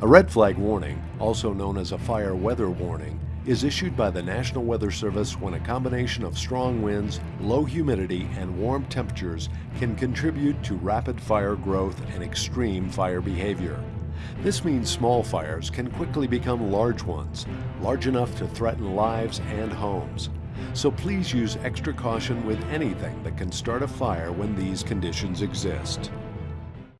A red flag warning, also known as a fire weather warning, is issued by the National Weather Service when a combination of strong winds, low humidity, and warm temperatures can contribute to rapid fire growth and extreme fire behavior. This means small fires can quickly become large ones, large enough to threaten lives and homes. So please use extra caution with anything that can start a fire when these conditions exist.